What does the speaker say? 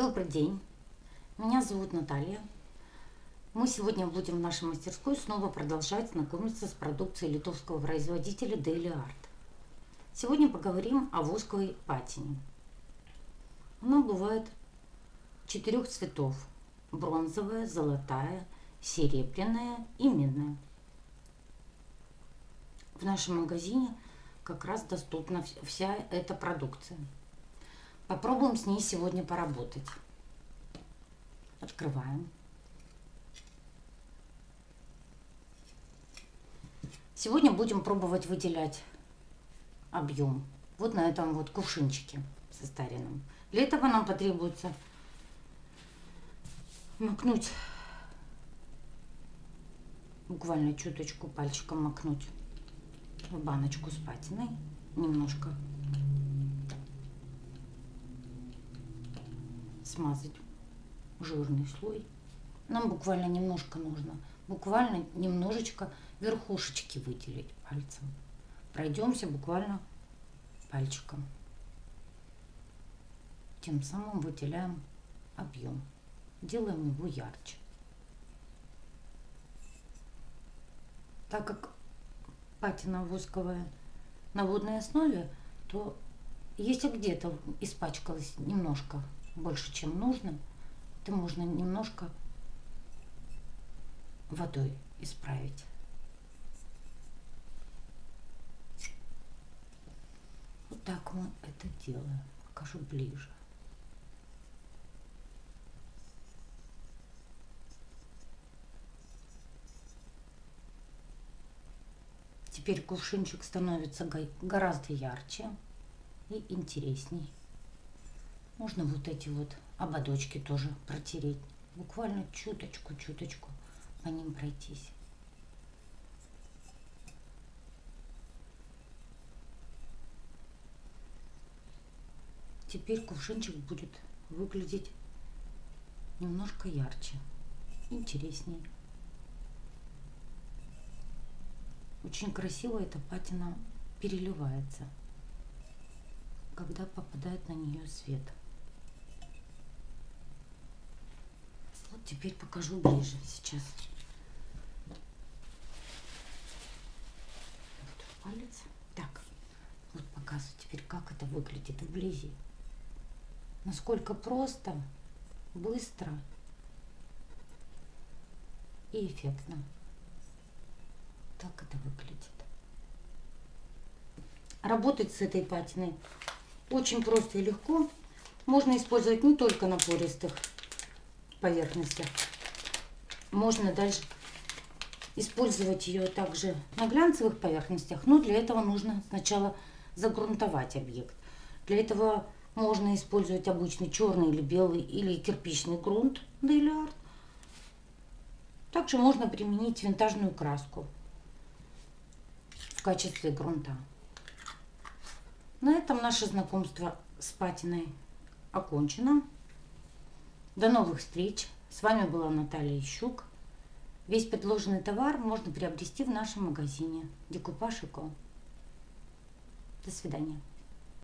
день, меня зовут Наталья. Мы сегодня будем в нашей мастерской снова продолжать знакомиться с продукцией литовского производителя Daily Art. Сегодня поговорим о восковой патине. Она бывает четырех цветов. Бронзовая, золотая, серебряная и медная. В нашем магазине как раз доступна вся эта продукция. Попробуем с ней сегодня поработать. Открываем. Сегодня будем пробовать выделять объем. Вот на этом вот кувшинчике состаренном. Для этого нам потребуется макнуть, буквально чуточку пальчиком макнуть в баночку с патиной немножко смазать жирный слой. Нам буквально немножко нужно, буквально немножечко верхушечки выделить пальцем. Пройдемся буквально пальчиком. Тем самым выделяем объем. Делаем его ярче. Так как патина восковая на водной основе, то если где-то испачкалось немножко больше, чем нужно, то можно немножко водой исправить. Вот так мы это делаем. Покажу ближе. Теперь кувшинчик становится гораздо ярче и интересней. Можно вот эти вот ободочки тоже протереть. Буквально чуточку-чуточку по ним пройтись. Теперь кувшинчик будет выглядеть немножко ярче, интереснее. Очень красиво эта патина переливается, когда попадает на нее свет. Вот теперь покажу ближе сейчас. Вот палец. Так, вот показываю теперь, как это выглядит вблизи. Насколько просто, быстро и эффектно. Так это выглядит. Работать с этой патиной очень просто и легко. Можно использовать не только на пористых поверхностях. Можно дальше использовать ее также на глянцевых поверхностях, но для этого нужно сначала загрунтовать объект. Для этого можно использовать обычный черный или белый или кирпичный грунт Daily Art. Также можно применить винтажную краску в качестве грунта. На этом наше знакомство с патиной окончено. До новых встреч! С вами была Наталья Ищук. Весь предложенный товар можно приобрести в нашем магазине Декупаж До свидания.